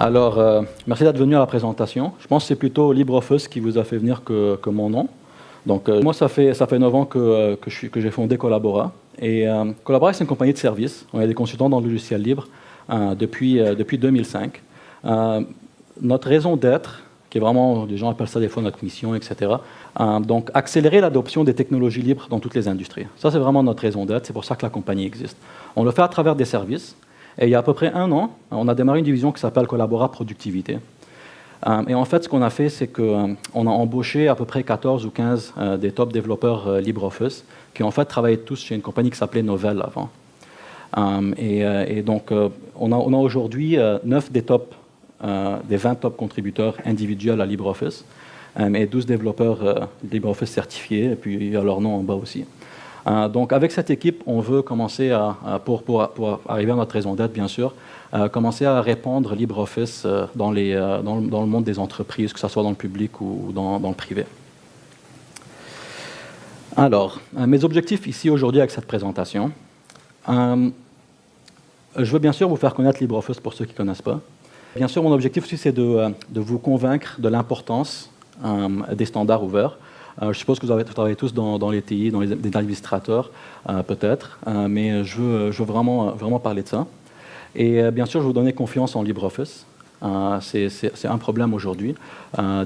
Alors, euh, merci d'être venu à la présentation. Je pense que c'est plutôt LibreOffice qui vous a fait venir que, que mon nom. Donc, euh, moi, ça fait, ça fait 9 ans que, euh, que, j'ai fondé Collabora. Et Collabora, c'est une compagnie de services. On est des consultants dans le logiciel libre depuis, depuis 2005. notre raison d'être, qui est vraiment, les gens appellent ça des fois notre mission, etc. donc, accélérer l'adoption des technologies libres dans toutes les industries. Ça, c'est vraiment notre raison d'être. C'est pour ça que la compagnie existe. On le fait à travers des services. Et il y a à peu près un an, on a démarré une division qui s'appelle Collabora Productivité. Euh, et en fait, ce qu'on a fait, c'est qu'on euh, a embauché à peu près 14 ou 15 euh, des top développeurs LibreOffice qui en fait travaillaient tous chez une compagnie qui s'appelait Novell avant. Et, donc, on a, on a aujourd'hui 9 des, top, des 20 top contributeurs individuels à LibreOffice et 12 développeurs LibreOffice certifiés, et puis il y a leur nom en bas aussi. Euh, donc avec cette équipe, on veut commencer à, pour, pour, arriver à notre raison d'être bien sûr, euh, commencer à répandre LibreOffice euh, dans, le monde des entreprises, que ce soit dans le public ou dans, le privé. Alors, mes objectifs ici aujourd'hui avec cette présentation. je veux bien sûr vous faire connaître LibreOffice pour ceux qui ne connaissent pas. Bien sûr, mon objectif aussi, c'est de, vous convaincre de l'importance des standards ouverts. Euh, je suppose que vous, avez, travaillé tous dans, les TI, dans les, administrateurs, euh, peut-être, euh, mais je veux, vraiment, parler de ça. Et bien sûr, je vous donner confiance en LibreOffice. c'est un problème aujourd'hui,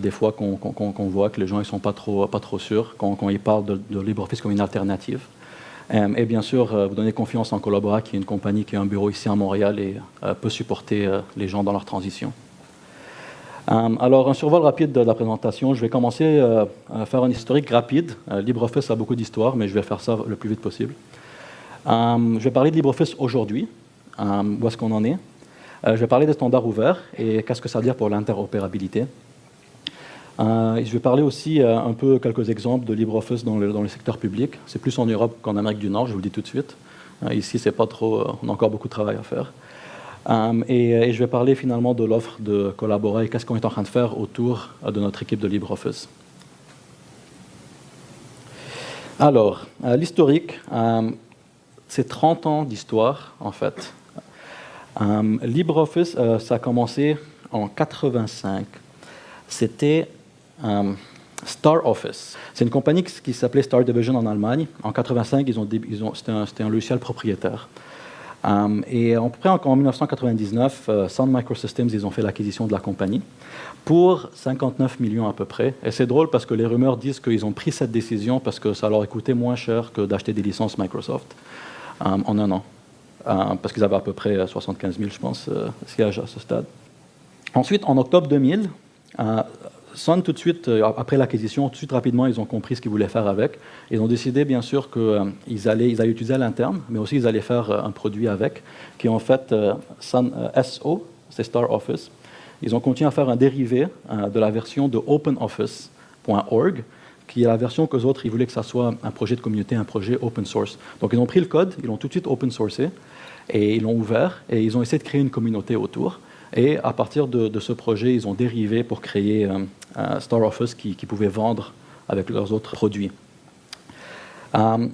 des fois qu'on voit que les gens ne sont pas trop, sûrs quand, ils parlent de, LibreOffice comme une alternative. et bien sûr, vous donner confiance en Collabora, qui est une compagnie qui a un bureau ici à Montréal et peut supporter les gens dans leur transition. Euh, alors, un survol rapide de la présentation. Je vais commencer euh, à faire un historique rapide. Euh, LibreOffice a beaucoup d'histoire, mais je vais faire ça le plus vite possible. je vais parler de LibreOffice aujourd'hui, où est-ce qu'on en est. je vais parler des standards ouverts et qu'est-ce que ça veut dire pour l'interopérabilité. je vais parler aussi un peu quelques exemples de LibreOffice dans le, dans le secteur public. C'est plus en Europe qu'en Amérique du Nord, je vous le dis tout de suite. ici, c'est pas trop, on a encore beaucoup de travail à faire. Euh, et, je vais parler finalement de l'offre de collaborer et qu'est-ce qu'on est en train de faire autour euh, de notre équipe de LibreOffice. Alors, euh, l'historique, c'est 30 ans d'histoire en fait. LibreOffice, ça a commencé en 85. C'était Star Office. C'est une compagnie qui s'appelait Star Division en Allemagne. En 85, ils ont, ils ont, c'était un, logiciel propriétaire. Euh, et à peu près en, 1999, euh, Sun Microsystems, ils ont fait l'acquisition de la compagnie pour 59 millions à peu près. Et c'est drôle parce que les rumeurs disent qu'ils ont pris cette décision parce que ça leur coûté moins cher que d'acheter des licences Microsoft euh, en un an. parce qu'ils avaient à peu près 75 000, je pense, sièges à ce stade. Ensuite, en octobre 2000, Sun, tout de suite, euh, après l'acquisition, tout de suite rapidement, ils ont compris ce qu'ils voulaient faire avec. Ils ont décidé, bien sûr, qu'ils euh, allaient, utiliser à l'interne, mais aussi ils allaient faire euh, un produit avec, qui est en fait Sun SO, c'est Star Office. Ils ont continué à faire un dérivé de la version de OpenOffice.org, qui est la version que autres, ils voulaient que ça soit un projet de communauté, un projet open source. Donc ils ont pris le code, ils l'ont tout de suite open sourcé, et ils l'ont ouvert, et ils ont essayé de créer une communauté autour. Et à partir de, ce projet, ils ont dérivé pour créer euh, un Star Office qui, pouvait vendre avec leurs autres produits. Euh,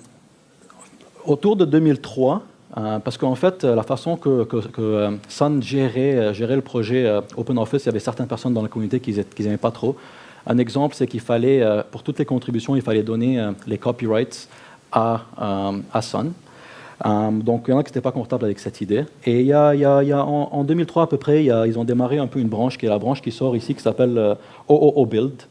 autour de 2003, euh, parce qu'en fait, la façon que, Sun gérait, le projet OpenOffice, il y avait certaines personnes dans la communauté qui n'aimaient pas trop. Un exemple, c'est qu'il fallait, pour toutes les contributions, il fallait donner les copyrights à Sun. Euh, donc, il y en a qui n'étaient pas confortables avec cette idée. Et il y a, en, 2003 à peu près, ils ont démarré un peu une branche qui est la branche qui sort ici, qui s'appelle euh, OOO Build.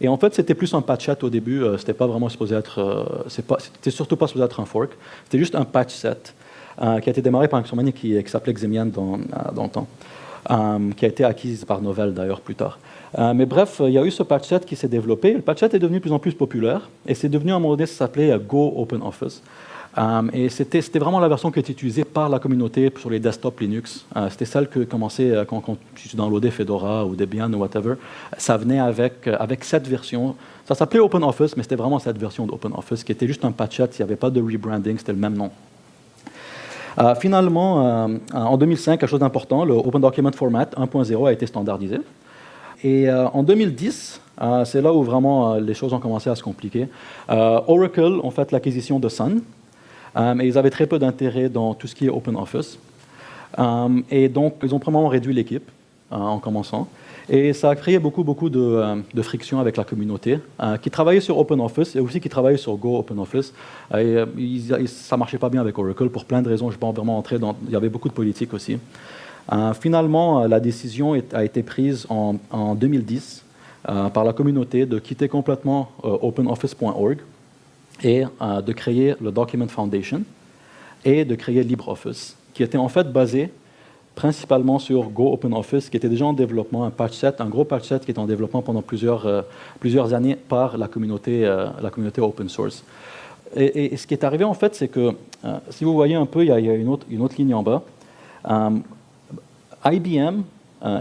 Et en fait, c'était plus un patch set au début. Euh, c'était pas vraiment supposé être. c'était surtout pas supposé être un fork. C'était juste un patch set qui a été démarré par une compagnie qui, s'appelait Xemian dans, dans, le temps, qui a été acquise par Novell d'ailleurs plus tard. mais bref, il y a eu ce patch set qui s'est développé. Le patch set est devenu de plus en plus populaire et c'est devenu un modèle qui s'appelait Go Open Office. Euh, et c'était vraiment la version qui était utilisée par la communauté sur les desktops Linux. Euh, c'était celle que commençait euh, quand, quand, tu Fedora ou Debian ou whatever. Ça venait avec, cette version. Ça s'appelait OpenOffice, mais c'était vraiment cette version d'OpenOffice qui était juste un patchet. Il n'y avait pas de rebranding, c'était le même nom. finalement, en 2005, quelque chose d'important, le Open Document Format 1.0 a été standardisé. Et en 2010, c'est là où vraiment les choses ont commencé à se compliquer. Oracle ont fait l'acquisition de Sun, et ils avaient très peu d'intérêt dans tout ce qui est open office. Euh, et donc, ils ont probablement réduit l'équipe. en commençant. Et ça a créé beaucoup, beaucoup de, de friction avec la communauté, qui travaillait sur OpenOffice et aussi qui travaillait sur Go OpenOffice. Et, ça ne marchait pas bien avec Oracle pour plein de raisons. Je ne vais pas vraiment entrer dans... Il y avait beaucoup de politique aussi. finalement, la décision a été prise en 2010 par la communauté de quitter complètement OpenOffice.org et de créer le Document Foundation et de créer LibreOffice, qui était en fait basé principalement sur Go OpenOffice, qui était déjà en développement, un patch set, un gros patch set qui était en développement pendant plusieurs, euh, années par la communauté, euh, open source. Et, ce qui est arrivé en fait, c'est que, euh, si vous voyez un peu, il y a, une, autre, ligne en bas. IBM,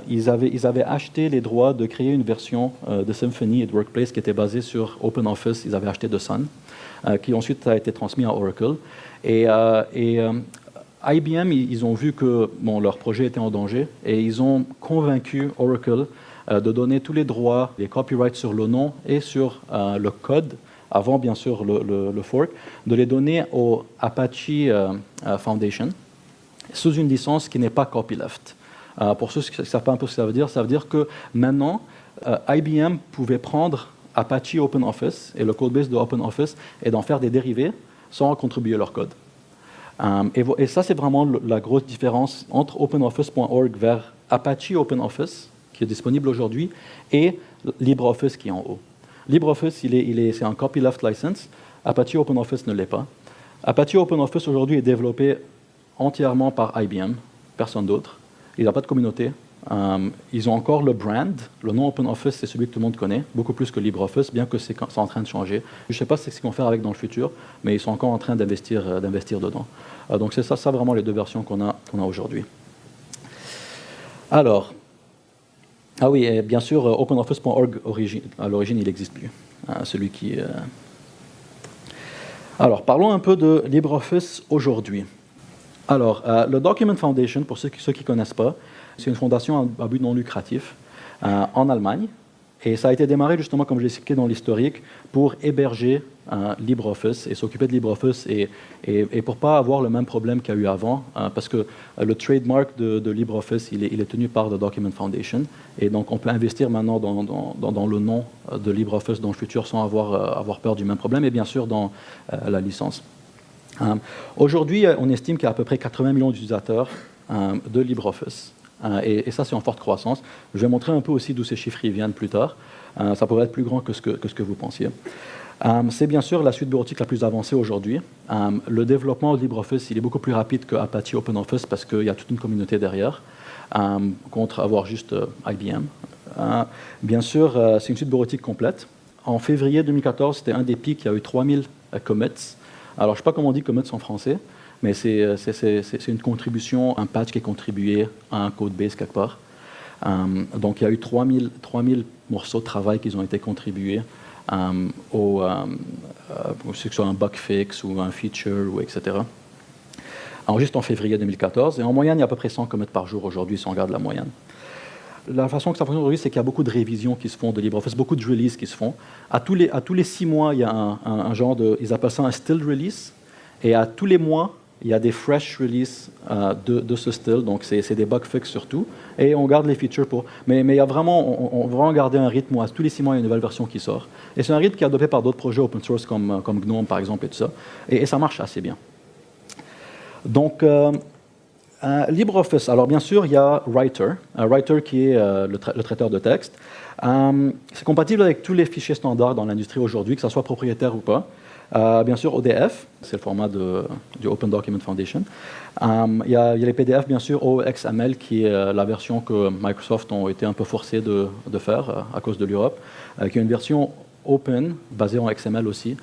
ils, avaient, acheté les droits de créer une version de Symfony et de Workplace qui était basée sur OpenOffice. Ils avaient acheté de Sun, qui ensuite a été transmis à Oracle. Et, et IBM, ils ont vu que leur projet était en danger et ils ont convaincu Oracle euh, de donner tous les droits, les copyrights sur le nom et sur euh, le code, avant bien sûr le, fork, de les donner au Apache euh, Foundation sous une licence qui n'est pas copyleft. pour ceux qui ne savent pas un peu ce que ça veut dire, ça veut dire que maintenant, IBM pouvait prendre Apache OpenOffice et le codebase de OpenOffice et d'en faire des dérivés sans contribuer leur code. Euh, et, ça, c'est vraiment la grosse différence entre OpenOffice.org vers Apache OpenOffice, qui est disponible aujourd'hui, et LibreOffice qui est en haut. LibreOffice, il est, c'est un copyleft license. Apache OpenOffice ne l'est pas. Apache OpenOffice aujourd'hui est développé entièrement par IBM, personne d'autre. Il n'a pas de communauté. Euh, ils ont encore le brand. Le nom OpenOffice, c'est celui que tout le monde connaît, beaucoup plus que LibreOffice, bien que c'est en train de changer. Je ne sais pas ce qu'ils vont faire avec dans le futur, mais ils sont encore en train d'investir euh, dedans. Euh, donc c'est ça, vraiment les deux versions qu'on a, qu'on a aujourd'hui. Alors, ah oui, et bien sûr, OpenOffice.org, à l'origine, il n'existe plus. Hein, celui qui... Alors, parlons un peu de LibreOffice aujourd'hui. Alors, le Document Foundation, pour ceux qui ne connaissent pas, c'est une fondation à but non lucratif euh, en Allemagne. Et ça a été démarré justement, comme j'ai expliqué dans l'historique, pour héberger euh, LibreOffice et s'occuper de LibreOffice et, et, pour ne pas avoir le même problème qu'il y a eu avant, euh, parce que le trademark de, LibreOffice, il est, tenu par The Document Foundation. Et donc, on peut investir maintenant dans, dans, dans, le nom de LibreOffice dans le futur sans avoir, avoir peur du même problème, et bien sûr dans la licence. Aujourd'hui, on estime qu'il y a à peu près 80 millions d'utilisateurs de LibreOffice. Euh, et, ça, c'est en forte croissance. Je vais montrer un peu aussi d'où ces chiffres viennent plus tard. Euh, ça pourrait être plus grand que ce que, vous pensiez. Euh, c'est bien sûr la suite bureautique la plus avancée aujourd'hui. le développement de LibreOffice, il est beaucoup plus rapide que Apache OpenOffice parce qu'il y a toute une communauté derrière, contre avoir juste IBM. bien sûr, c'est une suite bureautique complète. En février 2014, c'était un des pics, il y a eu 3000 commits. Alors, je ne sais pas comment on dit commits en français, mais euh, c'est une contribution, un patch qui est contribué à un code base quelque part. Euh, donc il y a eu 3000, 3000 morceaux de travail qui ont été contribués au, que ce soit un bug fix ou un feature, ou etc. Alors, juste en février 2014. Et en moyenne, il y a à peu près 100 commits par jour aujourd'hui, si on regarde la moyenne. La façon que ça fonctionne aujourd'hui, c'est qu'il y a beaucoup de révisions qui se font de LibreOffice, beaucoup de releases qui se font. À tous les, à tous les six mois, il y a un genre de... Ils appellent ça un still release. Et à tous les mois, il y a des fresh releases euh, de, ce style, donc c'est des bug fixes surtout, et on garde les features pour... Mais, il y a vraiment, on, va vraiment garder un rythme où tous les six mois, il y a une nouvelle version qui sort. Et c'est un rythme qui est adopté par d'autres projets open source comme, euh, comme GNOME par exemple et tout ça, et, ça marche assez bien. Donc, euh, LibreOffice, alors bien sûr, il y a Writer, Writer qui est le, traiteur de texte. c'est compatible avec tous les fichiers standards dans l'industrie aujourd'hui, que ce soit propriétaire ou pas. Euh, bien sûr, ODF, c'est le format du Open Document Foundation. Euh, il y, a les PDF, bien sûr, OXML, qui est euh, la version que Microsoft ont été un peu forcés de, faire à cause de l'Europe, qui est une version open, basée en XML aussi.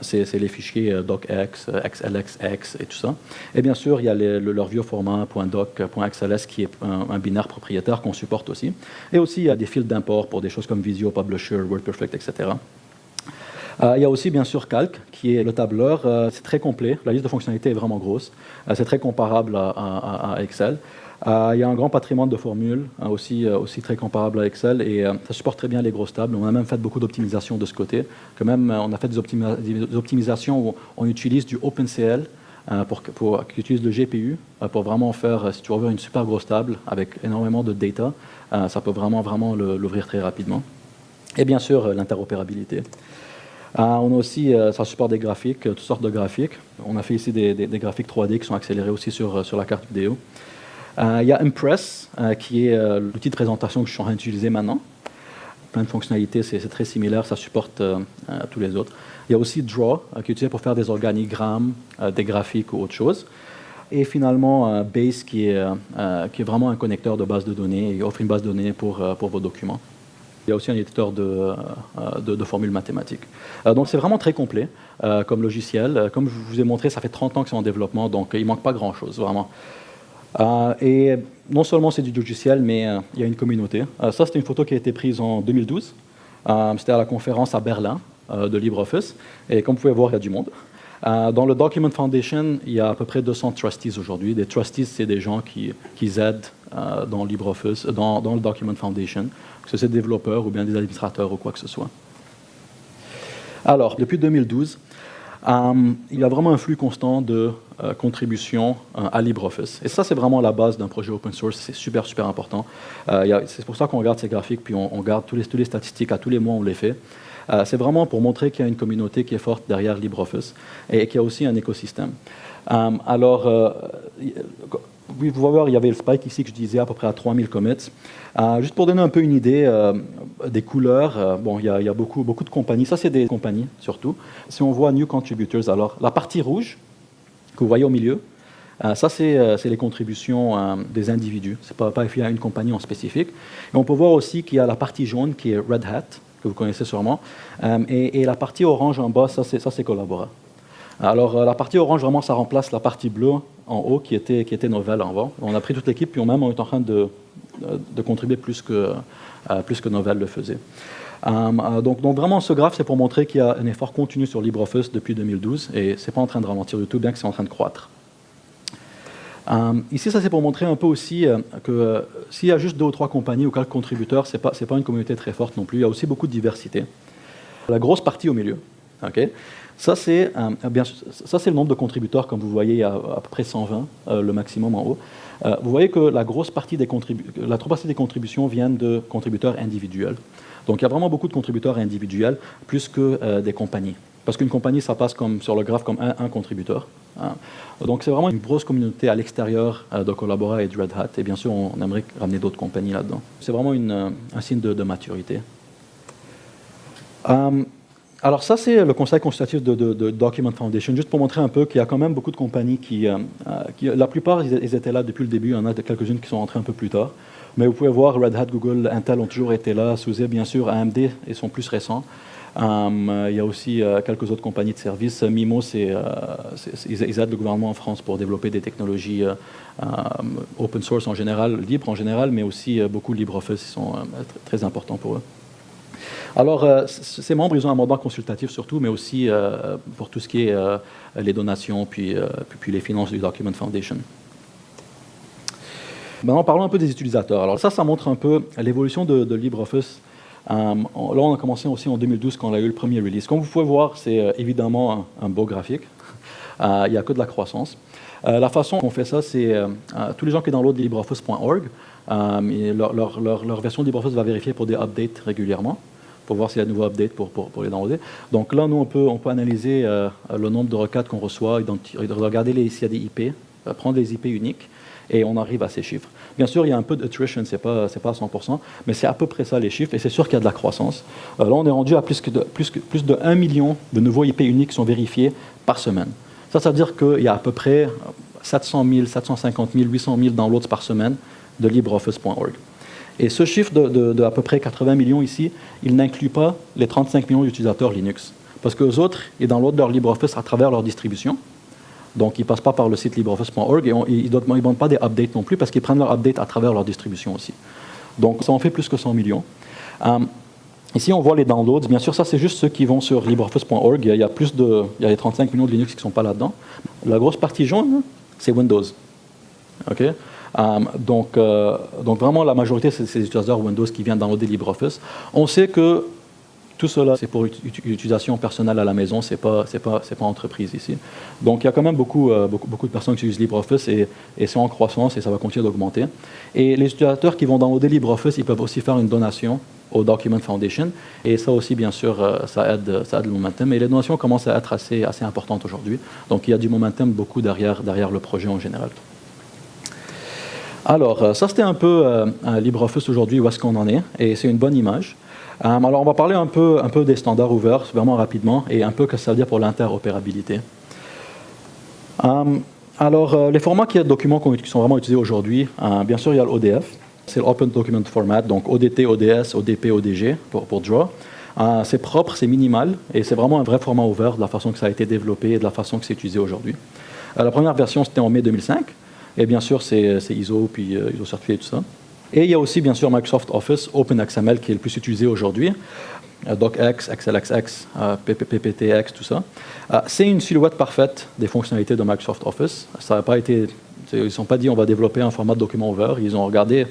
c'est les fichiers docx, xlxx et tout ça. Et bien sûr, il y a leur vieux format .doc, qui est un, un binaire propriétaire qu'on supporte aussi. Et aussi, il y a des fils d'import pour des choses comme Visio, Publisher, WordPerfect, etc. Euh, il y a aussi bien sûr Calc, qui est le tableur. Euh, c'est très complet, la liste de fonctionnalités est vraiment grosse. Euh, c'est très comparable à, Excel. il y a un grand patrimoine de formules, aussi, aussi très comparable à Excel, et ça supporte très bien les grosses tables. On a même fait beaucoup d'optimisation de ce côté. Que même, on a fait des, optimisations où on utilise du OpenCL pour, pour, qui utilise le GPU pour vraiment faire, si tu veux une super grosse table avec énormément de data, ça peut vraiment, vraiment l'ouvrir très rapidement. Et bien sûr, l'interopérabilité. On a aussi, ça supporte des graphiques, toutes sortes de graphiques. On a fait ici des, graphiques 3D qui sont accélérés aussi sur, sur la carte vidéo. il y a Impress, qui est l'outil de présentation que je suis en train d'utiliser maintenant plein de fonctionnalités, c'est très similaire, ça supporte tous les autres. Il y a aussi Draw, qui est utilisé pour faire des organigrammes, des graphiques ou autre chose. Et finalement, Base, qui est, qui est vraiment un connecteur de base de données et offre une base de données pour, pour vos documents. Il y a aussi un éditeur de, de, formules mathématiques. donc c'est vraiment très complet comme logiciel. Comme je vous ai montré, ça fait 30 ans que c'est en développement, donc il ne manque pas grand-chose, vraiment. et non seulement c'est du logiciel, mais il y a une communauté. ça, c'était une photo qui a été prise en 2012. c'était à la conférence à Berlin de LibreOffice. Et comme vous pouvez voir, il y a du monde. dans le Document Foundation, il y a à peu près 200 trustees aujourd'hui. Des trustees, c'est des gens qui, aident dans LibreOffice, dans, le Document Foundation, que ce soit des développeurs ou bien des administrateurs ou quoi que ce soit. Alors, depuis 2012, euh, il y a vraiment un flux constant de euh, contributions euh, à LibreOffice. Et ça, c'est vraiment la base d'un projet open source. C'est super, super important. c'est pour ça qu'on regarde ces graphiques, puis on, regarde tous les, tous les, statistiques. À tous les mois, on les fait. c'est vraiment pour montrer qu'il y a une communauté qui est forte derrière LibreOffice et, et qu'il y a aussi un écosystème. alors, vous pouvez voir, il y avait le spike ici que je disais à peu près à 3000 commits. Euh, juste pour donner un peu une idée euh, des couleurs, euh, bon, il y, a, beaucoup, de compagnies. Ça, c'est des compagnies, surtout. Si on voit New Contributors, alors la partie rouge que vous voyez au milieu, ça, c'est les contributions des individus. Ce n'est pas, pas y a une compagnie en spécifique. Et on peut voir aussi qu'il y a la partie jaune qui est Red Hat, que vous connaissez sûrement. Et, et, la partie orange en bas, ça, c'est Collabora. Alors, la partie orange, vraiment, ça remplace la partie bleue en haut qui était, qui était avant. On a pris toute l'équipe, puis on même on est en train de, de contribuer plus que, euh, plus que Novell le faisait. Euh, euh, donc, donc, vraiment, ce graphe, c'est pour montrer qu'il y a un effort continu sur LibreOffice depuis 2012, et ce n'est pas en train de ralentir du tout, bien que c'est en train de croître. ici, ça c'est pour montrer un peu aussi que s'il y a juste deux ou trois compagnies ou quelques contributeurs, ce n'est pas une communauté très forte non plus, il y a aussi beaucoup de diversité. La grosse partie au milieu. Ok ça, c'est le nombre de contributeurs, comme vous voyez, à, à peu près 120, euh, le maximum en haut. Euh, vous voyez que la grosse partie des, la partie des contributions viennent de contributeurs individuels. Donc il y a vraiment beaucoup de contributeurs individuels, plus que euh, des compagnies. Parce qu'une compagnie, ça passe comme, sur le graphe comme un, contributeur. Hein. Donc c'est vraiment une grosse communauté à l'extérieur de Collabora et de Red Hat. Et bien sûr, on, aimerait ramener d'autres compagnies là-dedans. C'est vraiment un signe de, maturité. Alors ça, c'est le conseil consultatif de, Document Foundation, juste pour montrer un peu qu'il y a quand même beaucoup de compagnies qui, euh, euh, la plupart, ils, étaient là depuis le début, il y en a quelques-unes qui sont entrées un peu plus tard. Mais vous pouvez voir, Red Hat, Google, Intel ont toujours été là, SUSE, bien sûr, AMD, ils sont plus récents. Euh, il y a aussi quelques autres compagnies de services. Mimo, c'est, ils, aident le gouvernement en France pour développer des technologies open source en général, libres en général, mais aussi beaucoup LibreOffice, ils sont très importants pour eux. Alors, euh, ces membres, ils ont un mandat consultatif surtout, mais aussi euh, pour tout ce qui est euh, les donations, puis, les finances du Document Foundation. Maintenant, parlons un peu des utilisateurs. Alors ça, ça montre un peu l'évolution de, LibreOffice. là, on a commencé aussi en 2012 quand on a eu le premier release. Comme vous pouvez voir, c'est évidemment un, beau graphique. il n'y a que de la croissance. La façon qu'on fait ça, c'est tous les gens qui downloadent LibreOffice.org, leur, leur, leur, leur, version de LibreOffice va vérifier pour des updates régulièrement pour voir s'il y a de nouveaux updates pour, les downloader. Donc là, nous, on peut, analyser euh, le nombre de requêtes qu'on reçoit, regarder s'il y a des IP, euh, prendre les IP uniques, et on arrive à ces chiffres. Bien sûr, il y a un peu d'attrition, ce n'est pas, à 100%, mais c'est à peu près ça les chiffres, et c'est sûr qu'il y a de la croissance. Euh, là, on est rendu à plus, de, plus de 1 million de nouveaux IP uniques qui sont vérifiés par semaine. Ça, ça veut dire qu'il y a à peu près 700 000, 750 000, 800 000 downloads par semaine de LibreOffice.org. Et ce chiffre de, à peu près 80 millions ici, il n'inclut pas les 35 millions d'utilisateurs Linux. Parce que les autres, ils downloadent leur LibreOffice à travers leur distribution. Donc, ils ne passent pas par le site LibreOffice.org et ils ne demandent pas des updates non plus parce qu'ils prennent leur update à travers leur distribution aussi. Donc, ça en fait plus que 100 millions. Euh, ici, on voit les downloads. Bien sûr, ça, c'est juste ceux qui vont sur LibreOffice.org. Il y a plus de, il y a les 35 millions de Linux qui ne sont pas là-dedans. La grosse partie jaune, c'est Windows. OK? Euh, donc, euh, donc vraiment, la majorité, c'est ces utilisateurs Windows qui viennent downloader LibreOffice. On sait que tout cela, c'est pour utilisation personnelle à la maison, ce n'est pas, pas, pas entreprise ici. Donc il y a quand même beaucoup, beaucoup, beaucoup de personnes qui utilisent LibreOffice et, et c'est en croissance et ça va continuer d'augmenter. Et les utilisateurs qui vont downloader LibreOffice, ils peuvent aussi faire une donation au Document Foundation. Et ça aussi, bien sûr, euh, ça aide, ça aide le momentum. Et les donations commencent à être assez, assez importantes aujourd'hui. Donc il y a du momentum beaucoup derrière, derrière le projet en général. Alors, euh, ça c'était un peu euh, LibreOffice aujourd'hui, où est-ce qu'on en est. Et c'est une bonne image. alors on va parler un peu, un peu des standards ouverts, vraiment rapidement, et un peu ce que ça veut dire pour l'interopérabilité. alors, les formats qui, documents qui sont vraiment utilisés aujourd'hui, bien sûr, il y a l'ODF. C'est l'Open Document Format, donc ODT, ODS, ODP, ODG pour, pour Draw. Euh, c'est propre, c'est minimal, et c'est vraiment un vrai format ouvert de la façon que ça a été développé et de la façon que c'est utilisé aujourd'hui. Euh, la première version, c'était en mai 2005, et bien sûr, c'est ISO, puis euh, ISO certifié et tout ça. Et il y a aussi, bien sûr, Microsoft Office OpenXML qui est le plus utilisé aujourd'hui. DocX, XLXX, PPTX, tout ça. c'est une silhouette parfaite des fonctionnalités de Microsoft Office. Ça n'a pas été, ils ne sont pas dit on va développer un format de document ouvert. Ils ont regardé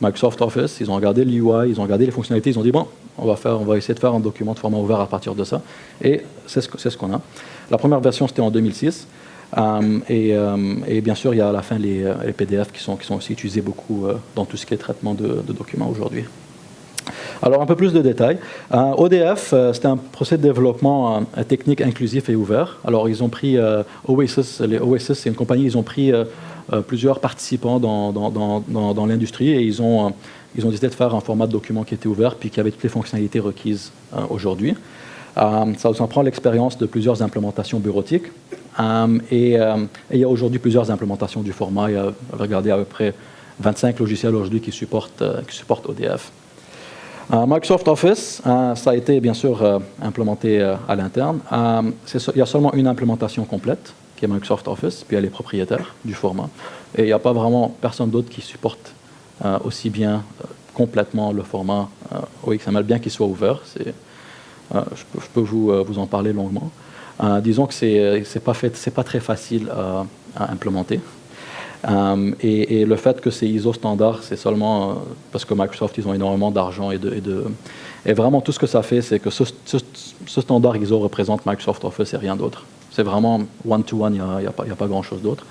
Microsoft Office, ils ont regardé l'UI, ils ont regardé les fonctionnalités, ils ont dit bon, on va, faire, essayer de faire un document de format ouvert à partir de ça. Et c'est ce qu'on a. La première version, c'était en 2006. Euh, euh, et, bien sûr, il y a à la fin les, euh, PDF qui sont, aussi utilisés beaucoup dans tout ce qui est traitement de, documents aujourd'hui. Alors, un peu plus de détails. ODF, c'est un procès de développement technique inclusif et ouvert. Alors, ils ont pris Oasis, les Oasis, c'est une compagnie, ils ont pris euh, plusieurs participants dans, l'industrie et ils ont, euh, ils ont décidé de faire un format de document qui était ouvert puis qui avait toutes les fonctionnalités requises euh, aujourd'hui. ça vous en prend l'expérience de plusieurs implémentations bureautiques. et, il y a aujourd'hui plusieurs implémentations du format. Il y a, regardez, à peu près 25 logiciels aujourd'hui qui supportent, qui supportent ODF. Microsoft Office, ça a été bien sûr implémenté à l'interne. il y a seulement une implémentation complète qui est Microsoft Office, puis elle est propriétaire du format. Et il n'y a pas vraiment personne d'autre qui supporte euh, aussi bien euh, complètement le format euh, OXML, bien qu'il soit ouvert. je, peux, vous, en parler longuement. disons que ce n'est pas, pas très facile à implémenter. Et, le fait que c'est ISO standard, c'est seulement parce que Microsoft, ils ont énormément d'argent et vraiment tout ce que ça fait, c'est que ce, ce, standard ISO représente Microsoft Office et rien d'autre. C'est vraiment one-to-one, il n'y a, pas grand-chose d'autre.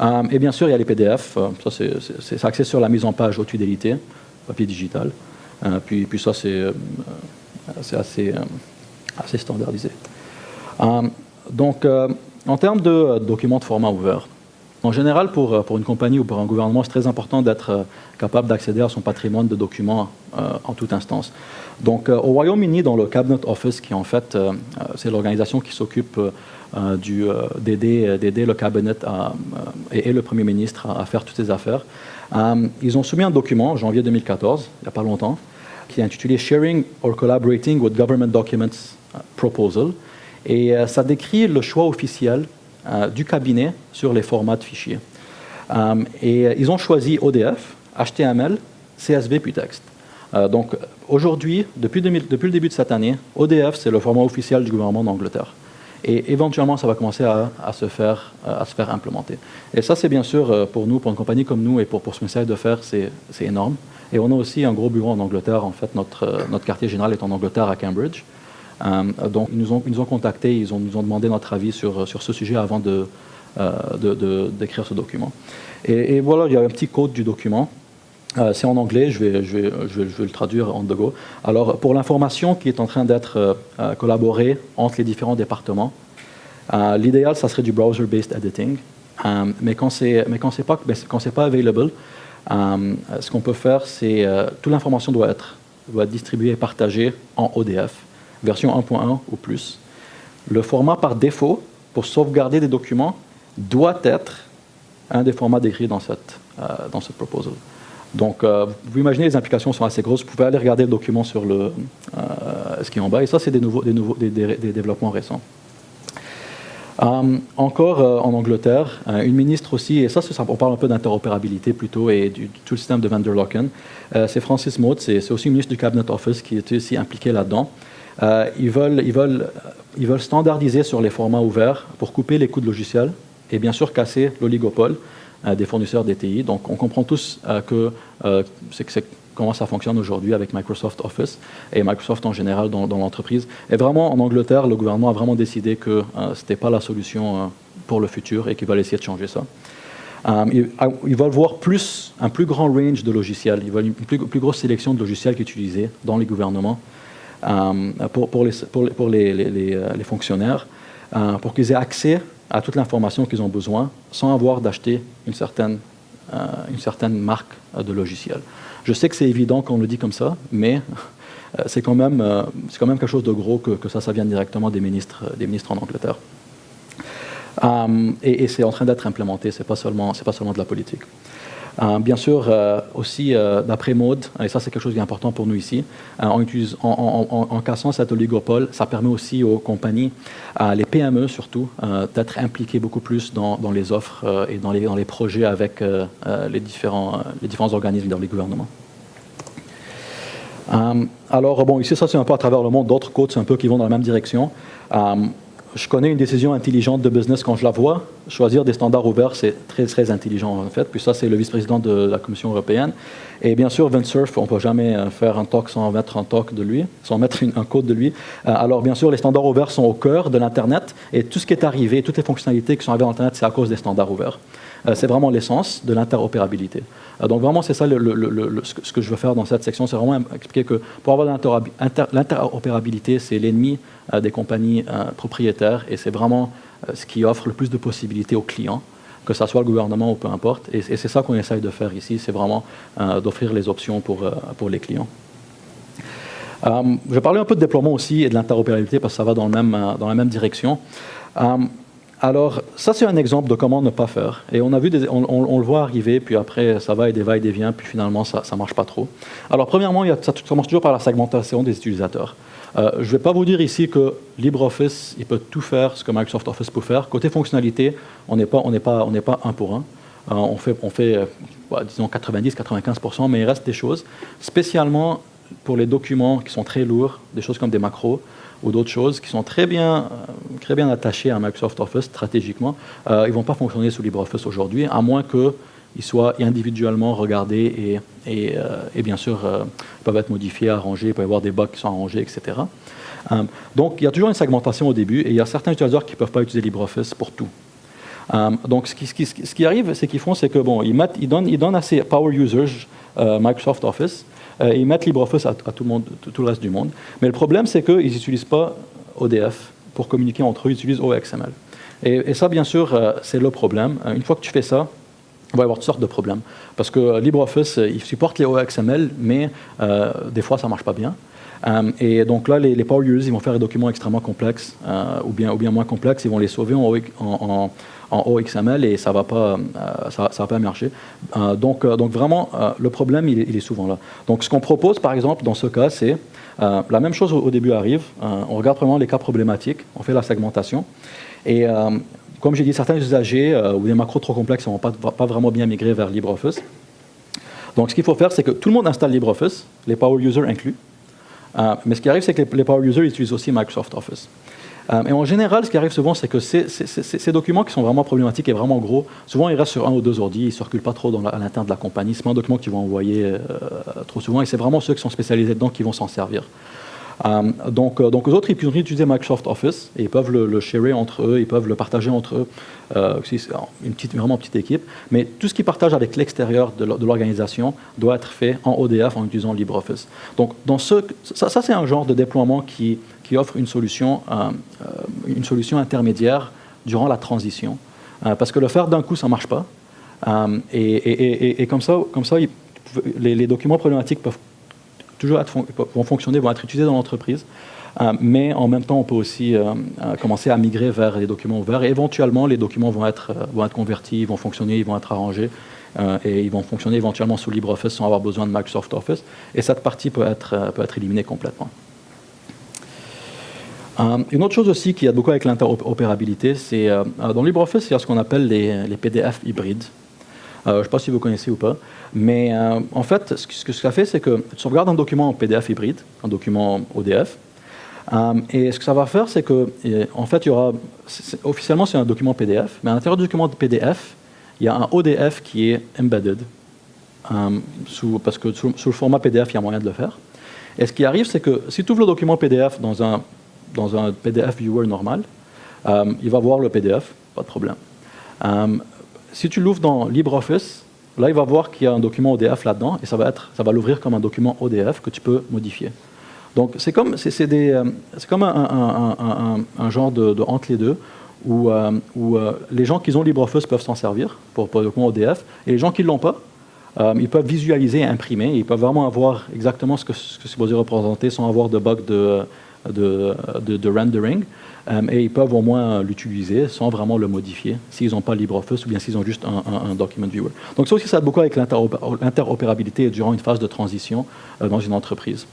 Euh, et bien sûr, il y a les PDF. Euh, ça, c'est axé sur la mise en page haute fidélité, papier digital. Euh, puis, puis ça, c'est assez, assez standardisé. donc, en termes de documents de format ouvert, en général, pour, une compagnie ou pour un gouvernement, c'est très important d'être capable d'accéder à son patrimoine de documents en toute instance. Donc, au Royaume-Uni, dans le Cabinet Office, qui en fait, c'est l'organisation qui s'occupe euh, euh, d'aider le cabinet et, le Premier ministre à, faire toutes ces affaires. Euh, ils ont soumis un document en janvier 2014, il n'y a pas longtemps, qui est intitulé Sharing or Collaborating with Government Documents Proposal. Et ça décrit le choix officiel du cabinet sur les formats de fichiers. et ils ont choisi ODF, HTML, CSV puis texte. donc aujourd'hui, depuis, le début de cette année, ODF, c'est le format officiel du gouvernement d'Angleterre. Et éventuellement, ça va commencer à, se, faire, à se faire implémenter. Et ça, c'est bien sûr euh, pour nous, pour une compagnie comme nous et pour, pour ce message de faire, c'est énorme. Et on a aussi un gros bureau en Angleterre. En fait, notre, euh, notre quartier général est en Angleterre, à Cambridge. Euh, donc, ils nous, ont, ils nous ont contactés, ils ont, nous ont demandé notre avis sur, sur ce sujet avant d'écrire de, de, ce document. Et, voilà, il y a un petit code du document. Euh, c'est en anglais, je vais, le traduire en the go. Alors, pour l'information qui est en train d'être euh, euh, collaborée entre les différents départements, l'idéal, ça serait du browser-based editing. mais quand c'est pas, pas available, ce qu'on peut faire, c'est toute l'information doit être, doit être distribuée et partagée en ODF, version 1.1 ou plus. Le format par défaut, pour sauvegarder des documents, doit être un des formats décrits dans cette, dans cette proposal. Donc, euh, vous imaginez, les implications sont assez grosses. Vous pouvez aller regarder le document sur le, euh, ce qui est en bas. Et ça, c'est des, nouveaux, des, nouveaux, des, développements récents. Euh, encore en Angleterre, une ministre aussi, et ça, on parle un peu d'interopérabilité plutôt et du tout le système de vendor lock-in. c'est Francis Maud, c'est aussi ministre du Cabinet Office qui était aussi impliqué là-dedans. ils, veulent, ils, veulent, ils veulent standardiser sur les formats ouverts pour couper les coûts de logiciels et bien sûr casser l'oligopole des fournisseurs DTI. Donc on comprend tous que c'est comment ça fonctionne aujourd'hui avec Microsoft Office et Microsoft en général dans, l'entreprise. Et vraiment, en Angleterre, le gouvernement a vraiment décidé que ce n'était pas la solution pour le futur et qu'il va essayer de changer ça. ils, veulent voir plus, un plus grand range de logiciels, ils veulent une plus, grosse sélection de logiciels qu'utiliser dans les gouvernements. Euh, pour, pour, les, pour, les, les, euh, fonctionnaires, euh, pour qu'ils aient accès à toute l'information qu'ils ont besoin sans avoir d'acheter une certaine, une certaine marque de logiciel. Je sais que c'est évident qu'on le dit comme ça, mais c'est quand, même, quand même quelque chose de gros que, que ça, ça vienne directement des ministres, des ministres en Angleterre. et, c'est en train d'être implémenté, ce n'est pas, pas seulement de la politique. Euh, bien sûr, euh, aussi euh, d'après Mode, et ça c'est quelque chose qui est important pour nous ici, en, cassant cet oligopole, ça permet aussi aux compagnies, les PME surtout, d'être impliquées beaucoup plus dans, les offres et dans les, projets avec les, différents, les différents organismes dans les gouvernements. alors, bon, ici, ça c'est un peu à travers le monde, d'autres côtes un peu qui vont dans la même direction je connais une décision intelligente de business quand je la vois. Choisir des standards ouverts, c'est très, très intelligent en fait. Puis ça, c'est le vice-président de la Commission européenne. Et bien sûr, Cerf, on ne peut jamais euh, faire un talk sans mettre un talk de lui, sans mettre un code de lui. Euh, alors bien sûr, les standards ouverts sont au cœur de l'Internet. Et tout ce qui est arrivé, toutes les fonctionnalités qui sont arrivées à l'Internet, c'est à cause des standards ouverts. Euh, c'est vraiment l'essence de l'interopérabilité. donc vraiment, c'est ça ce que je veux faire dans cette section, c'est vraiment expliquer que pour avoir l'interopérabilité, c'est l'ennemi des compagnies propriétaires et c'est vraiment ce qui offre le plus de possibilités aux clients que ce soit le gouvernement ou peu importe. Et, c'est ça qu'on essaye de faire ici, c'est vraiment d'offrir les options pour, pour les clients. je vais parler un peu de déploiement aussi et de l'interopérabilité parce que ça va dans, le même, dans la même direction. alors, ça c'est un exemple de comment ne pas faire. Et on a vu, on, le voit arriver, puis après ça va et des va et des vient, puis finalement ça ne marche pas trop. Alors premièrement, ça commence toujours par la segmentation des utilisateurs. Euh, je ne vais pas vous dire ici que LibreOffice, il peut tout faire ce que Microsoft Office peut faire. Côté fonctionnalité, on n'est pas, un pour un. Euh, on fait, euh, disons 90-95%, mais il reste des choses, spécialement pour les documents qui sont très lourds, des choses comme des macros ou d'autres choses qui sont très bien, très bien attachées à Microsoft Office stratégiquement. ils ne vont pas fonctionner sous LibreOffice aujourd'hui, à moins que ils soient individuellement regardés et, euh, bien sûr euh, peuvent être modifiés, arrangés, il peut y avoir des bugs qui sont arrangés, etc. Euh, donc il y a toujours une segmentation au début et il y a certains utilisateurs qui ne peuvent pas utiliser LibreOffice pour tout. donc ce qui, ce qui, arrive, c'est qu'ils font, c'est que bon, ils, mettent, ils, donnent, ils donnent à ces power users Microsoft Office et ils mettent LibreOffice à, tout, le reste du monde. Mais le problème, c'est qu'ils n'utilisent pas ODF pour communiquer entre eux, ils utilisent OXML. Et, et ça, bien sûr, c'est le problème. Une fois que tu fais ça, va y avoir toutes sortes de problèmes. Parce que LibreOffice, euh, il supporte les OXML, mais euh, des fois, ça ne marche pas bien. Euh, et donc là, les, power users, ils vont faire des documents extrêmement complexes, ou, bien, ou bien moins complexes, ils vont les sauver en, OXML et ça ne va, pas, ça, va pas donc, donc vraiment, le problème, il, est souvent là. Donc ce qu'on propose, par exemple, dans ce cas, c'est la même chose au, début arrive, on regarde vraiment les cas problématiques, on fait la segmentation, et comme j'ai dit, certains usagers euh, ou des macros trop complexes ne vont pas, vraiment bien migrer vers LibreOffice. Donc, ce qu'il faut faire, c'est que tout le monde installe LibreOffice, les power users inclus. Euh, mais ce qui arrive, c'est que les, power users utilisent aussi Microsoft Office. Euh, et en général, ce qui arrive souvent, c'est que ces, documents qui sont vraiment problématiques et vraiment gros, souvent ils restent sur un ou deux ordi, ils ne circulent pas trop à l'intérieur de la compagnie. Ce pas un document qu'ils vont envoyer trop souvent, et c'est vraiment ceux qui sont spécialisés dedans qui vont s'en servir. Euh, donc, euh, donc, eux autres, ils peuvent utiliser Microsoft Office et ils peuvent le, le sharer entre eux, ils peuvent le partager entre eux. Euh, une petite, vraiment petite équipe. Mais tout ce qu'ils partagent avec l'extérieur de l'organisation doit être fait en ODF en utilisant LibreOffice. Donc, dans ce, ça, ça c'est un genre de déploiement qui, qui offre une solution, une solution intermédiaire durant la transition. parce que le faire d'un coup, ça ne marche pas. Et, et, et, comme ça, comme ça les, les, documents problématiques peuvent toujours vont fonctionner, vont être utilisés dans l'entreprise. Euh, mais en même temps, on peut aussi euh, euh, commencer à migrer vers les documents ouverts. Et éventuellement, les documents vont être, vont être convertis, ils vont fonctionner, ils vont être arrangés. et ils vont fonctionner éventuellement sous LibreOffice sans avoir besoin de Microsoft Office. Et cette partie peut être, peut être éliminée complètement. une autre chose aussi qui a beaucoup avec l'interopérabilité, c'est dans LibreOffice, il y a ce qu'on appelle les, les PDF hybrides. je ne sais pas si vous connaissez ou pas. Mais euh, en fait, ce que, ça fait, c'est que tu sauvegardes un document en PDF hybride, un document ODF, euh, et ce que ça va faire, c'est que, en fait, il y aura, officiellement, c'est un document PDF, mais à l'intérieur du document PDF, il y a un ODF qui est embedded, sous, parce que sous, le format PDF, il y a moyen de le faire. Et ce qui arrive, c'est que si tu ouvres le document PDF dans un, dans un PDF viewer normal, il va voir le PDF, pas de problème. si tu l'ouvres dans LibreOffice, là, il va voir qu'il y a un document ODF là-dedans, et ça va, va l'ouvrir comme un document ODF que tu peux modifier. Donc c'est comme, c'est, des, comme un, genre de, entre les deux, où, euh, où euh, les gens qui ont LibreOffice peuvent s'en servir pour, pour le document ODF, et les gens qui ne l'ont pas, euh, ils peuvent visualiser et imprimer, ils peuvent vraiment avoir exactement ce que, ce que supposé représenter sans avoir de bug de, de, de, rendering, et ils peuvent au moins l'utiliser sans vraiment le modifier s'ils n'ont pas LibreOffice ou bien s'ils ont juste un, document viewer. Donc ça aussi, ça aide beaucoup avec l'interopérabilité durant une phase de transition dans une entreprise.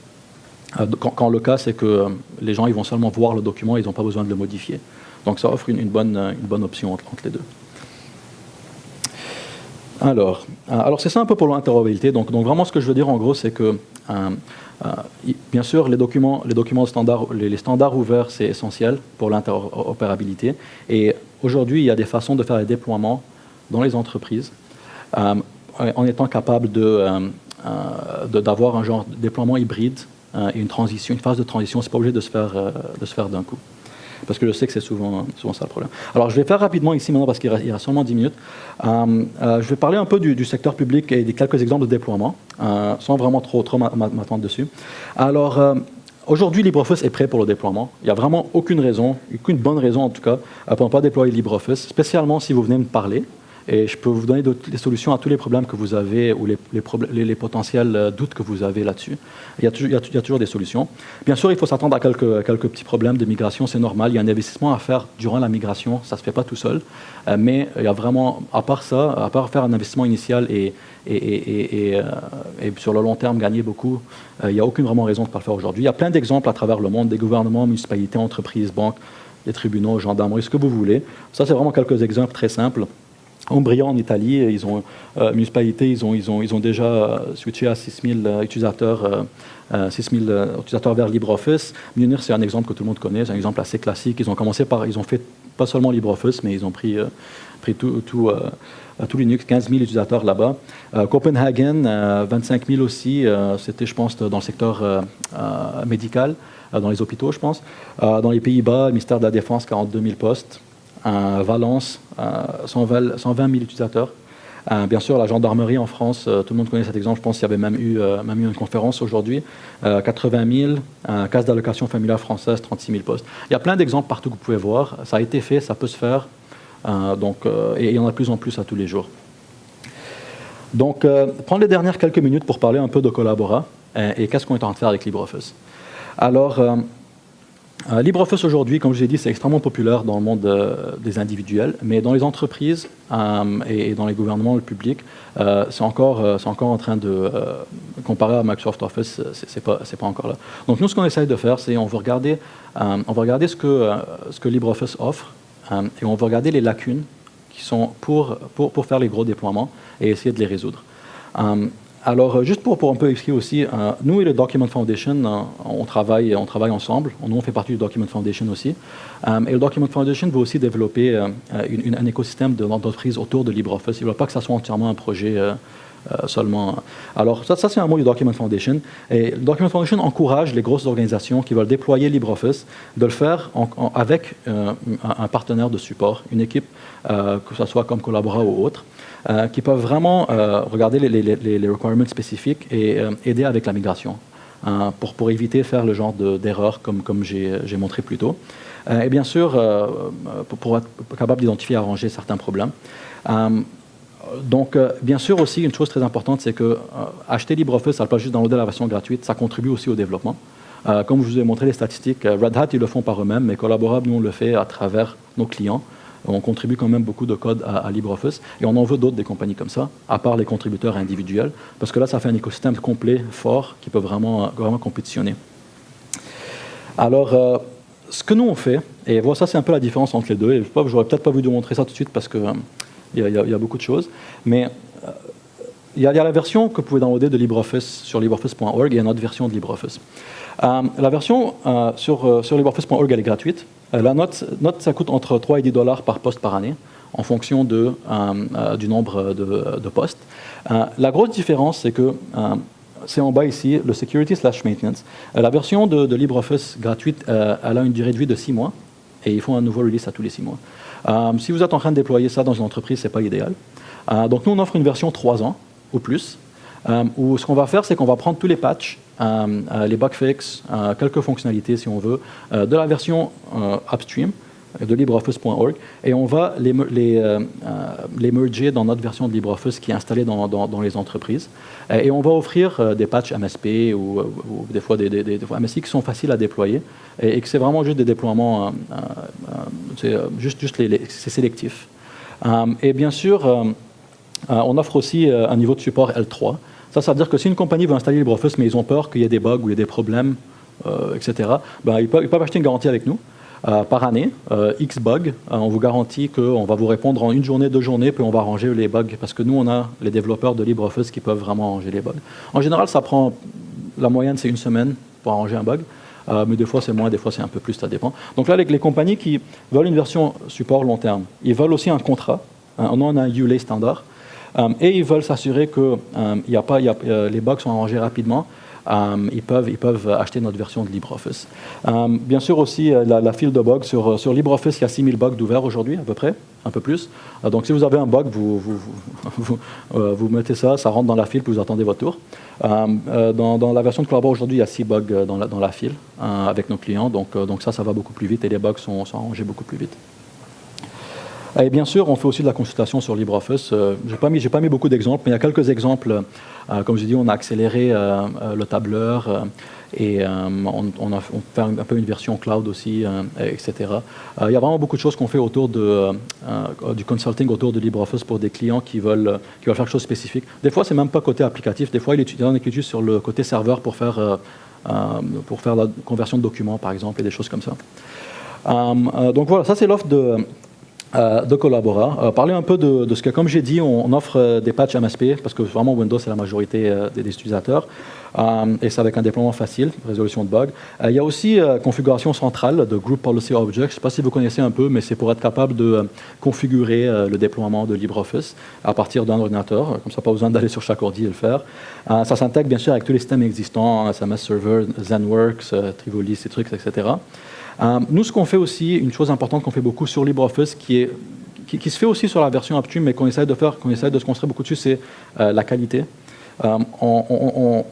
Quand, le cas, c'est que les gens ils vont seulement voir le document, ils n'ont pas besoin de le modifier. Donc ça offre une, bonne, une bonne option entre, les deux. Alors, euh, alors c'est ça un peu pour l'interopérabilité. Donc, donc vraiment ce que je veux dire en gros, c'est que euh, euh, bien sûr les documents, les documents standards, les, standards ouverts, c'est essentiel pour l'interopérabilité. Et aujourd'hui, il y a des façons de faire les déploiements dans les entreprises en étant capable d'avoir un genre de déploiement hybride et une phase de transition. C'est pas obligé de se de se faire d'un coup parce que je sais que c'est souvent, souvent ça le problème. Alors je vais faire rapidement ici maintenant, parce qu'il y a seulement 10 minutes. Euh, euh, je vais parler un peu du, secteur public et des quelques exemples de déploiement, euh, sans vraiment trop, trop m'attendre dessus. Alors, Aujourd'hui, LibreOffice est prêt pour le déploiement. Il n'y a vraiment aucune raison, aucune bonne raison en tout cas, pour ne pas déployer LibreOffice, spécialement si vous venez me parler et je peux vous donner des solutions à tous les problèmes que vous avez ou les, potentiels euh, doutes que vous avez là-dessus. Il, y a toujours des solutions. Bien sûr, il faut s'attendre à quelques, petits problèmes de migration, c'est normal. Il y a un investissement à faire durant la migration, ça ne se fait pas tout seul. Euh, mais il y a vraiment, à part ça, à part faire un investissement initial et, euh, sur le long terme gagner beaucoup, il n'y a aucune vraiment raison de ne pas le faire aujourd'hui. Il y a plein d'exemples à travers le monde, des gouvernements, municipalités, entreprises, banques, les tribunaux, gendarmerie, ce que vous voulez. Ça, c'est vraiment quelques exemples très simples. Ombriant en Italie, ils ont, euh, municipalité, ils ont, ils, ont, ils ont déjà euh, switché à 6000 euh, utilisateurs, euh, 6000 utilisateurs vers LibreOffice. Munir, c'est un exemple que tout le monde connaît, c'est un exemple assez classique. Ils ont commencé par, ils ont fait pas seulement LibreOffice, mais ils ont pris, pris tout, tout, tout, Linux, 15 000 utilisateurs là-bas. Copenhagen, 25 000 aussi, c'était, je pense, dans le secteur médical, dans les hôpitaux, je pense. dans les Pays-Bas, le ministère de la Défense, 42 000 postes. Valence, 120, 000 utilisateurs. Euh, bien sûr, la gendarmerie en France, euh, tout le monde connaît cet exemple, je pense qu'il y avait même eu, euh, même eu une conférence aujourd'hui, 80 000, case d'allocation familiale française, 36 000 postes. Il y a plein d'exemples partout que vous pouvez voir, ça a été fait, ça peut se faire, donc, et il y en a de plus en plus à tous les jours. Donc, prendre les dernières quelques minutes pour parler un peu de Collabora et qu'est-ce qu'on est en train de faire avec LibreOffice. Alors, euh, LibreOffice aujourd'hui, comme je l'ai dit, c'est extrêmement populaire dans le monde euh, des individuels, mais dans les entreprises euh, et, dans les gouvernements, le public, c'est encore, encore en train de, comparer à Microsoft Office, c'est pas, pas encore là. Donc nous, ce qu'on essaye de faire, c'est on va regarder, on va regarder ce que, ce que LibreOffice offre et on va regarder les lacunes qui sont pour, pour, pour faire les gros déploiements et essayer de les résoudre. Alors, euh, juste pour, pour un peu expliquer aussi, euh, nous et le Document Foundation, euh, on, travaille, on travaille ensemble. Nous, on fait partie du Document Foundation aussi. et le Document Foundation veut aussi développer un écosystème d'entreprise autour de LibreOffice. Il ne veut pas que ça soit entièrement un projet seulement. Alors, ça, c'est un mot du Document Foundation. Et le Document Foundation encourage les grosses organisations qui veulent déployer LibreOffice de le faire avec un, partenaire de support, une équipe, que ce soit comme Collabora ou autre. Euh, qui peuvent vraiment euh, regarder les, requirements spécifiques et euh, aider avec la migration pour, pour éviter faire le genre d'erreur comme, comme j'ai montré plus tôt. et bien sûr, pour, pour, être capable d'identifier et arranger certains problèmes. Donc, bien sûr aussi, une chose très importante, c'est que acheter LibreOffice, ça ne pas juste downloader la version gratuite, ça contribue aussi au développement. comme je vous ai montré les statistiques, Red Hat, ils le font par eux-mêmes, mais Collaborable, nous, on le fait à travers nos clients on contribue quand même beaucoup de code à, LibreOffice, et on en veut d'autres des compagnies comme ça, à part les contributeurs individuels, parce que là, ça fait un écosystème complet, fort, qui peut vraiment, vraiment compétitionner. Alors, euh, ce que nous on fait, et voilà, ça c'est un peu la différence entre les deux, et je n'aurais peut-être pas voulu vous montrer ça tout de suite parce qu'il euh, y, a beaucoup de choses, mais euh, il y, a la version que vous pouvez downloader de LibreOffice sur libreoffice.org et une autre version de LibreOffice. la version sur, sur libreoffice.org, elle est gratuite, euh, la note, ça coûte entre 3 et 10 dollars par poste par année. en fonction de, du nombre de, postes. la grosse différence, c'est que c'est en bas ici, le Security slash Maintenance. la version de, de, LibreOffice gratuite, elle a une durée de vie de 6 mois et ils font un nouveau release à tous les 6 mois. Si vous êtes en train de déployer ça dans une entreprise, ce n'est pas idéal. donc nous, on offre une version 3 ans ou plus, où ce qu'on va faire, c'est qu'on va prendre tous les patchs euh, euh, les bug fixes, euh, quelques fonctionnalités si on veut, de la version upstream de LibreOffice.org et on va les, les, les, merger dans notre version de LibreOffice qui est installée dans, les entreprises. Et on va offrir des patchs MSP ou, des fois des, des, MSI qui sont faciles à déployer et, que c'est vraiment juste des déploiements, c'est juste, juste c'est sélectif. et bien sûr, on offre aussi un niveau de support L3. Ça, ça veut dire que si une compagnie veut installer LibreOffice, mais ils ont peur qu'il y ait des bugs ou il y ait des problèmes, euh, etc., ben, ils, peuvent, acheter une garantie avec nous. Euh, par année, euh, X bugs, on vous garantit qu'on va vous répondre en une journée, deux journées, puis on va arranger les bugs, parce que nous, on a les développeurs de LibreOffice qui peuvent vraiment arranger les bugs. En général, ça prend, la moyenne, c'est une semaine pour arranger un bug, mais des fois, c'est moins, des fois, c'est un peu plus, ça dépend. Donc là, les, les, compagnies qui veulent une version support long terme, ils veulent aussi un contrat, on a un ULA standard, euh, et ils veulent s'assurer que euh, a pas, euh, les bugs sont arrangés rapidement. Ils, peuvent, ils peuvent acheter notre version de LibreOffice. bien sûr aussi, la, file de bugs, sur, LibreOffice, il y a 6000 bugs d'ouverts aujourd'hui, à peu près, un peu plus. donc si vous avez un bug, vous, mettez ça, ça rentre dans la file, puis vous attendez votre tour. Dans, la version de Collabora aujourd'hui, il y a 6 bugs dans la, file avec nos clients, donc, donc ça, ça va beaucoup plus vite et les bugs sont, sont arrangés beaucoup plus vite. Et bien sûr, on fait aussi de la consultation sur LibreOffice. Euh, je n'ai pas, mis, beaucoup d'exemples, mais il y a quelques exemples. Euh, comme je dis, on a accéléré euh, le tableur et on, a, fait un, peu une version cloud aussi, etc. il y a vraiment beaucoup de choses qu'on fait autour du consulting autour de LibreOffice pour des clients qui veulent, qui veulent faire quelque chose de spécifique. Des fois, c'est même pas côté applicatif. Des fois, il y en a qui juste sur le côté serveur pour faire, pour faire la conversion de documents, par exemple, et des choses comme ça. donc voilà, ça c'est l'offre de, de Collabora. Euh, parler un peu de, ce que, comme j'ai dit, on, offre euh, des patchs MSP, parce que vraiment Windows, c'est la majorité des, utilisateurs, et c'est avec un déploiement facile, résolution de bugs. il y a aussi configuration centrale de Group Policy Object. Je ne sais pas si vous connaissez un peu, mais c'est pour être capable de configurer le déploiement de LibreOffice à partir d'un ordinateur, comme ça, pas besoin d'aller sur chaque ordi et le faire. ça s'intègre bien sûr avec tous les systèmes existants, SMS Server, ZenWorks, Trivoli, ces trucs, etc. Euh, nous, ce qu'on fait aussi, une chose importante qu'on fait beaucoup sur LibreOffice, qui, se fait aussi sur la version Upstream, mais qu'on essaie de faire, qu'on essaie de se construire beaucoup dessus, c'est euh, la qualité. Euh, on,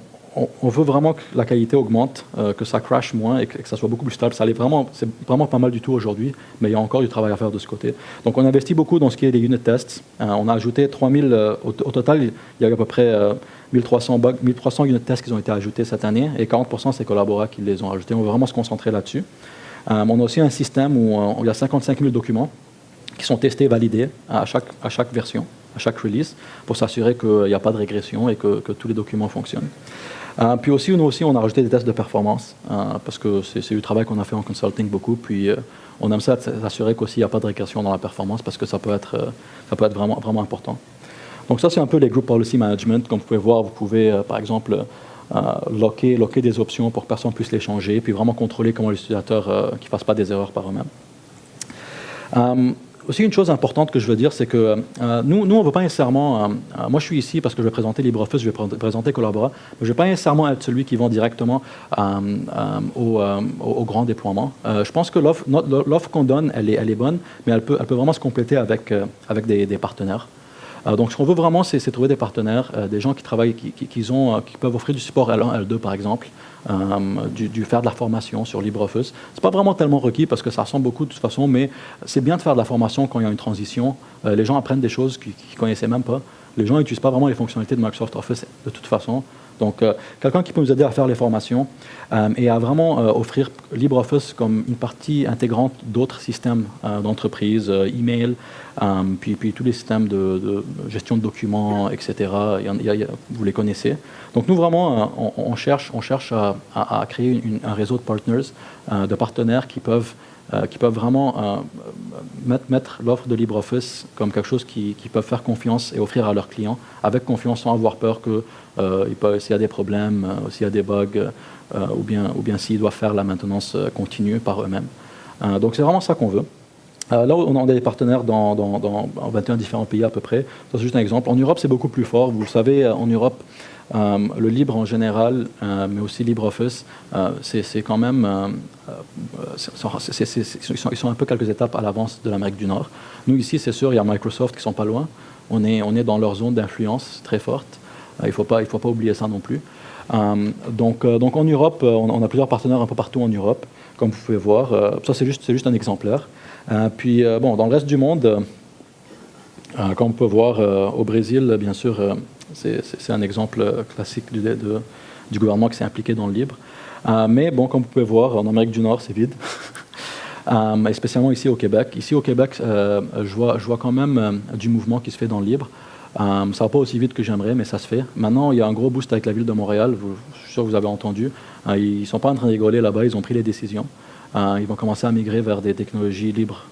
veut vraiment que la qualité augmente, que ça crash moins et que, ça soit beaucoup plus stable. Ça vraiment, c'est vraiment pas mal du tout aujourd'hui, mais il y a encore du travail à faire de ce côté. Donc on investit beaucoup dans ce qui est des unit tests. on a ajouté 3000, au, total, il y a à peu près 1300, bugs, 1300 unit tests qui ont été ajoutés cette année et 40% c'est Collabora qui les ont ajoutés. On veut vraiment se concentrer là-dessus. Euh, on a aussi un système où, euh, il y a 55 000 documents qui sont testés, validés à chaque, à chaque version, à chaque release, pour s'assurer qu'il n'y a pas de régression et que, tous les documents fonctionnent. Euh, puis aussi, nous aussi, on a rajouté des tests de performance, parce que c'est du travail qu'on a fait en consulting beaucoup, puis on aime ça s'assurer qu'aussi il n'y a pas de régression dans la performance, parce que ça peut être, ça peut être vraiment, vraiment important. Donc ça, c'est un peu les group policy management. Comme vous pouvez voir, vous pouvez, par exemple, locker, locker, des options pour que personne puisse les changer, puis vraiment contrôler comment l'utilisateur euh, ne fasse pas des erreurs par eux-mêmes. Euh, aussi, une chose importante que je veux dire, c'est que nous, nous, on ne veut pas nécessairement... moi, je suis ici parce que je vais présenter LibreOffice, je vais présenter Collabora, mais je ne vais pas nécessairement être celui qui vend directement au, au, grand déploiement. je pense que l'offre qu'on donne, elle est, elle est bonne, mais elle peut, elle peut vraiment se compléter avec, avec des partenaires. Euh, donc, ce qu'on veut vraiment, c'est trouver des partenaires, euh, des gens qui travaillent, qui, euh, peuvent offrir du support L1, L2, par exemple, du, faire de la formation sur LibreOffice. C'est pas vraiment tellement requis parce que ça ressemble beaucoup de toute façon, mais c'est bien de faire de la formation quand il y a une transition. les gens apprennent des choses qu'ils ne connaissaient même pas. Les gens n'utilisent pas vraiment les fonctionnalités de Microsoft Office de toute façon. Donc, euh, quelqu'un qui peut nous aider à faire les formations euh, et à vraiment euh, offrir LibreOffice comme une partie intégrante d'autres systèmes d'entreprise, email, puis, puis tous les systèmes de, gestion de documents, etc. vous les connaissez. Donc, nous, vraiment, on, cherche, on cherche à, créer un réseau de partners, de partenaires qui peuvent euh, qui peuvent vraiment euh, mettre, l'offre de LibreOffice comme quelque chose qui peuvent faire confiance et offrir à leurs clients, avec confiance sans avoir peur que euh, s'il y a des problèmes, s'il y a des bugs, ou bien, ou bien s'ils doivent faire la maintenance continue par eux-mêmes. donc c'est vraiment ça qu'on veut. là, on a des partenaires dans, dans, 21 différents pays à peu près. C'est juste un exemple. En Europe, c'est beaucoup plus fort. Vous le savez, en Europe, le libre en général, mais aussi LibreOffice, c'est quand même... ils, sont, un peu quelques étapes à l'avance de l'Amérique du Nord. Nous, ici, c'est sûr, il y a Microsoft qui sont pas loin. On est, on est dans leur zone d'influence très forte. il ne faut, pas, faut pas oublier ça non plus. donc, donc en Europe, on, a plusieurs partenaires un peu partout en Europe, comme vous pouvez voir. ça, c'est juste, juste un exemplaire. puis, bon, dans le reste du monde, comme on peut voir au Brésil, bien sûr, c'est un exemple classique du, gouvernement qui s'est impliqué dans le libre. mais bon, comme vous pouvez voir, en Amérique du Nord, c'est vide. Euh, spécialement ici au Québec. Ici au Québec, euh, je, vois, quand même euh, du mouvement qui se fait dans le libre. ça ne va pas aussi vite que j'aimerais, mais ça se fait. Maintenant, il y a un gros boost avec la ville de Montréal. je suis sûr que vous avez entendu. ils ne sont pas en train de rigoler là-bas, ils ont pris les décisions. ils vont commencer à migrer vers des technologies libres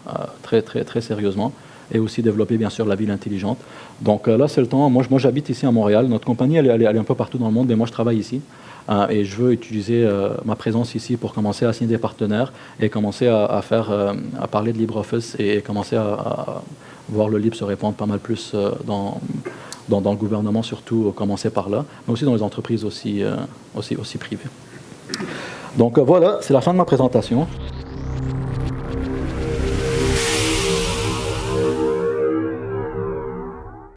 très, très, très sérieusement et aussi développer bien sûr la ville intelligente. Donc là, c'est le temps. Moi, j'habite ici à Montréal. Notre compagnie, elle, est un peu partout dans le monde, mais moi, je travaille ici. Euh, et je veux utiliser euh, ma présence ici pour commencer à signer des partenaires et commencer à, faire, euh, à parler de LibreOffice et commencer à, voir le libre se répandre pas mal plus dans, dans, le gouvernement, surtout commencer par là, mais aussi dans les entreprises aussi, aussi privées. Donc voilà, c'est la fin de ma présentation.